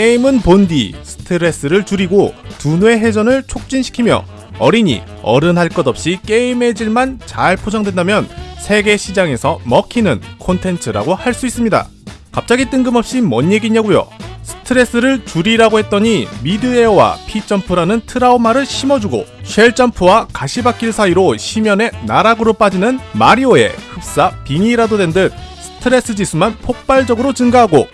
게임은 본디 스트레스를 줄이고 두뇌 회전을 촉진시키며 어린이, 어른 할 것 없이 게임의 질만 잘 포장된다면 세계 시장에서 먹히는 콘텐츠라고 할 수 있습니다. 갑자기 뜬금없이 뭔 얘기냐고요? 스트레스를 줄이라고 했더니 midair와 P점프라는 트라우마를 심어주고 shell점프와 가시밭길 사이로 심연의 나락으로 빠지는 마리오에 흡사 빙의라도 된 듯 스트레스 지수만 폭발적으로 증가하고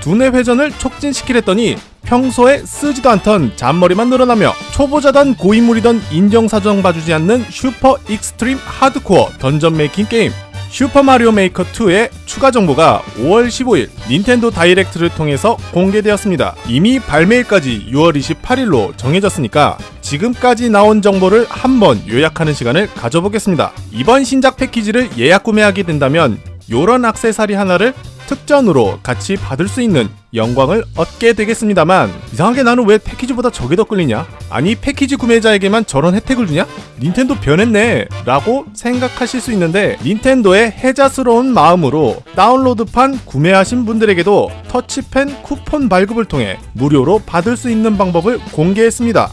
두뇌 회전을 촉진시키랬더니 평소에 쓰지도 않던 잔머리만 늘어나며 초보자던 고인물이던 인정사정 봐주지 않는 슈퍼 extreme 하드코어 던전 making 게임 슈퍼마리오 메이커 2의 추가 정보가 5월 15일 닌텐도 다이렉트를 통해서 공개되었습니다. 이미 발매일까지 6월 28일로 정해졌으니까 지금까지 나온 정보를 한번 요약하는 시간을 가져보겠습니다. 이번 신작 패키지를 예약 구매하게 된다면 요런 악세사리 하나를 특전으로 같이 받을 수 있는 영광을 얻게 되겠습니다만 이상하게 나는 왜 패키지보다 저게 더 끌리냐? 아니 패키지 구매자에게만 저런 혜택을 주냐? 닌텐도 변했네 라고 생각하실 수 있는데 닌텐도의 해자스러운 마음으로 다운로드판 구매하신 분들에게도 터치펜 쿠폰 발급을 통해 무료로 받을 수 있는 방법을 공개했습니다.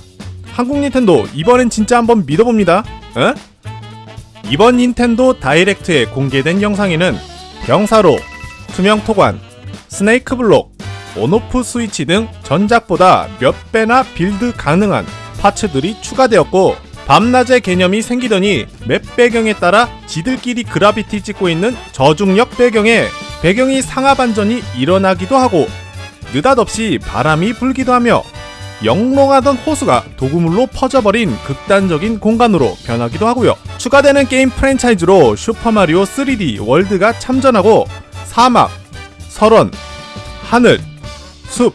한국 닌텐도 이번엔 진짜 한번 믿어봅니다. 에? 이번 닌텐도 다이렉트에 공개된 영상에는 경사로 투명 토관, snake 블록, on-off 스위치 등 전작보다 몇 배나 build 가능한 parts들이 추가되었고 밤낮의 개념이 생기더니 맵 배경에 따라 지들끼리 gravity 찍고 있는 저중력 배경에 배경이 상하 반전이 일어나기도 하고 느닷없이 바람이 불기도 하며 영롱하던 호수가 독극물로 퍼져버린 극단적인 공간으로 변하기도 하고요. 추가되는 게임 프랜차이즈로 슈퍼마리오 3D 월드가 참전하고 사막, 설원, 하늘, 숲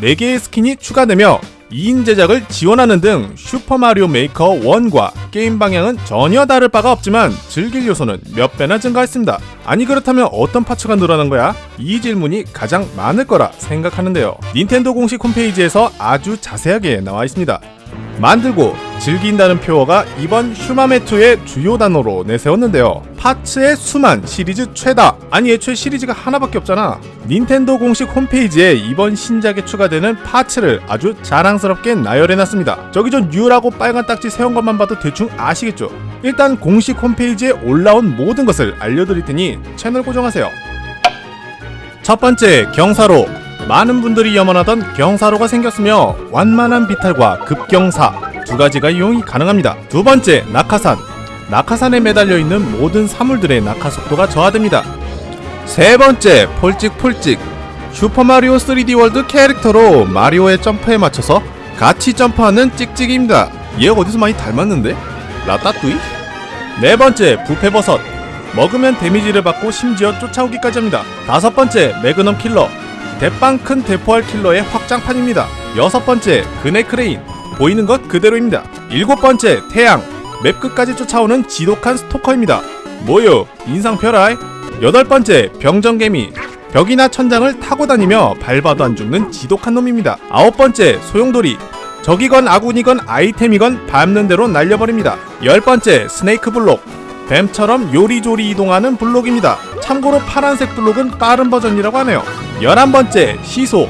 4개의 skin이 추가되며 2인 제작을 지원하는 등 슈퍼마리오 메이커 1과 게임 방향은 전혀 다를 바가 없지만 즐길 요소는 몇 배나 증가했습니다. 아니 그렇다면 어떤 parts가 늘어난 거야? 이 질문이 가장 많을 거라 생각하는데요. 닌텐도 공식 홈페이지에서 아주 자세하게 나와 있습니다. 만들고 즐긴다는 표어가 이번 슈마메2의 주요 단어로 내세웠는데요. 파츠의 수만 시리즈 최다. 아니 애초에 시리즈가 하나밖에 없잖아. 닌텐도 공식 홈페이지에 이번 신작에 추가되는 파츠를 아주 자랑스럽게 나열해놨습니다. 저기 전 뉴라고 빨간 딱지 세운 것만 봐도 대충 아시겠죠? 일단 공식 홈페이지에 올라온 모든 것을 알려드릴 테니 채널 고정하세요. 첫 번째 경사로 많은 분들이 염원하던 경사로가 생겼으며 완만한 비탈과 급경사 두 가지가 이용이 가능합니다. 두 번째 낙하산 낙하산에 매달려 있는 모든 사물들의 낙하 속도가 저하됩니다. 세 번째 폴찍폴찍 슈퍼마리오 3D 월드 캐릭터로 마리오의 점프에 맞춰서 같이 점프하는 찍찍입니다. 얘 어디서 많이 닮았는데? 라따뚜이? 네 번째 부패버섯 먹으면 damage를 받고 심지어 쫓아오기까지 합니다. 다섯 번째 매그넘 킬러 대빵 큰 대포알 킬러의 확장판입니다. 여섯 번째 그네 크레인 보이는 것 그대로입니다. 일곱 번째 태양 맵 끝까지 쫓아오는 지독한 스토커입니다. 뭐요 인상 펴라이 여덟 번째 병정개미 벽이나 천장을 타고 다니며 밟아도 안 죽는 지독한 놈입니다. 아홉 번째 소용돌이 적이건 아군이건 아이템이건 밟는 대로 날려버립니다. 열 번째 snake 블록 뱀처럼 요리조리 이동하는 블록입니다. 참고로 파란색 블록은 빠른 버전이라고 하네요. 11번째 시소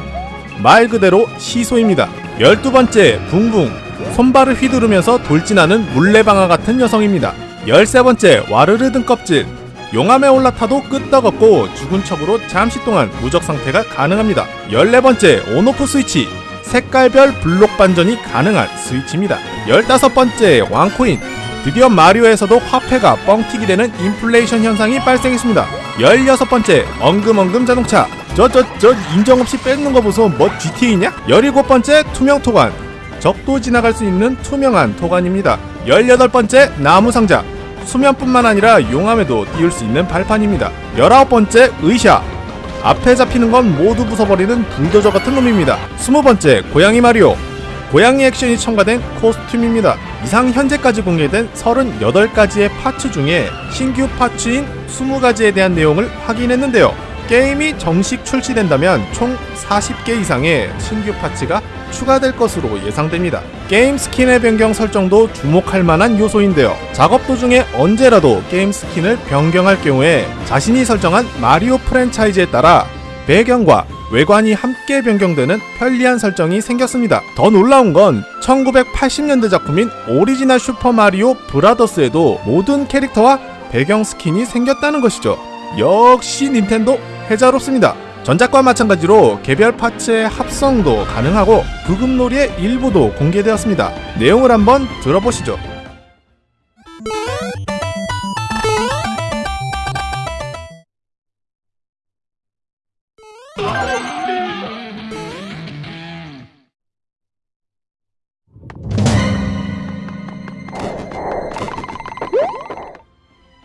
말 그대로 시소입니다. 12번째 붕붕 손발을 휘두르면서 돌진하는 물레방아 같은 여성입니다. 13번째 와르르 등껍질 용암에 올라타도 끄떡없고 죽은 척으로 잠시 동안 무적 상태가 가능합니다. 14번째 온오프 스위치 색깔별 블록 반전이 가능한 스위치입니다. 15번째 왕코인 드디어 마리오에서도 화폐가 뻥튀기 되는 인플레이션 현상이 발생했습니다. 16번째 엉금엉금 자동차 저 저저 인정 없이 뺏는 거 보소 뭐 GTA냐? 17번째 투명 토관 적도 지나갈 수 있는 투명한 토관입니다. 18번째 나무 상자 수면뿐만 아니라 용암에도 띄울 수 있는 발판입니다. 19번째 의샤 앞에 잡히는 건 모두 부숴버리는 불도저 같은 놈입니다. 20번째 고양이 마리오 고양이 액션이 첨가된 코스튬입니다. 이상 현재까지 공개된 38가지의 파츠 중에 신규 파츠인 20가지에 대한 내용을 확인했는데요. 게임이 정식 출시된다면 총 40개 이상의 신규 파츠가 추가될 것으로 예상됩니다. 게임 skin의 변경 설정도 주목할 만한 요소인데요. 작업 도중에 언제라도 게임 skin을 변경할 경우에 자신이 설정한 마리오 프랜차이즈에 따라 배경과 외관이 함께 변경되는 편리한 설정이 생겼습니다. 더 놀라운 건 1980년대 작품인 오리지널 슈퍼마리오 브라더스에도 모든 캐릭터와 배경 skin이 생겼다는 것이죠. 역시 닌텐도 해자롭습니다. 전작과 마찬가지로 개별 파츠의 합성도 가능하고 부금놀이의 일부도 공개되었습니다. 내용을 한번 들어보시죠.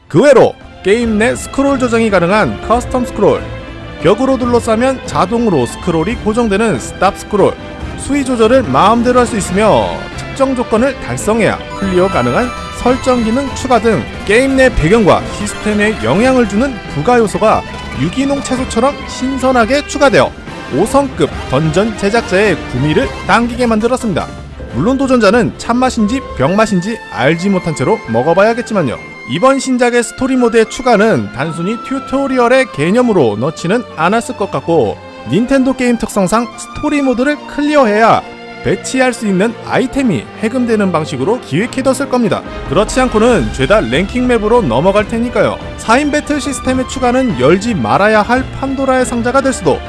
그 외로 게임 내 스크롤 조정이 가능한 custom 스크롤, 벽으로 둘러싸면 자동으로 스크롤이 고정되는 stop 스크롤, 수위 조절을 마음대로 할 수 있으며 특정 조건을 달성해야 clear 가능한 설정 기능 추가 등 게임 내 배경과 시스템에 영향을 주는 부가 요소가 유기농 채소처럼 신선하게 추가되어 5성급 던전 제작자의 구미를 당기게 만들었습니다. 물론 도전자는 참맛인지 병맛인지 알지 못한 채로 먹어봐야겠지만요. 이번 신작의 스토리 모드의 추가는 단순히 tutorial의 개념으로 넣지는 않았을 것 같고 닌텐도 게임 특성상 스토리 모드를 clear해야 배치할 수 있는 아이템이 해금되는 방식으로 기획해뒀을 겁니다. 그렇지 않고는 죄다 랭킹 맵으로 넘어갈 테니까요. 4인 배틀 시스템의 추가는 열지 말아야 할 판도라의 상자가 될 수도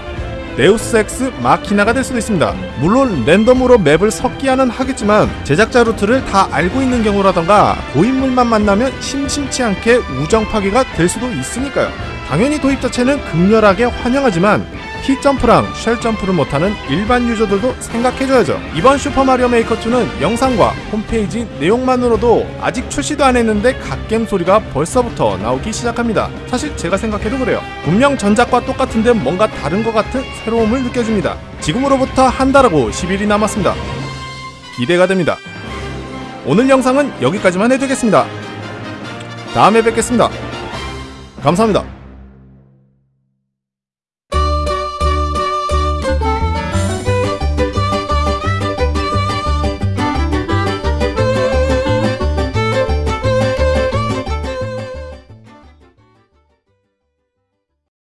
데우스 엑스 마키나가 될 수도 있습니다. 물론 랜덤으로 맵을 섞기야는 하겠지만 제작자 루트를 다 알고 있는 경우라던가 고인물만 만나면 심심치 않게 우정 파괴가 될 수도 있으니까요. 당연히 도입 자체는 극렬하게 환영하지만 P 점프랑 shell 점프를 못하는 일반 유저들도 생각해줘야죠. 이번 슈퍼마리오 메이커 2는 영상과 홈페이지 내용만으로도 아직 출시도 안 했는데 갓겜 소리가 벌써부터 나오기 시작합니다. 사실 제가 생각해도 그래요. 분명 전작과 똑같은데 뭔가 다른 것 같은 새로움을 느껴집니다. 지금으로부터 한 달하고 10일이 남았습니다. 기대가 됩니다. 오늘 영상은 여기까지만 해두겠습니다. 다음에 뵙겠습니다. 감사합니다.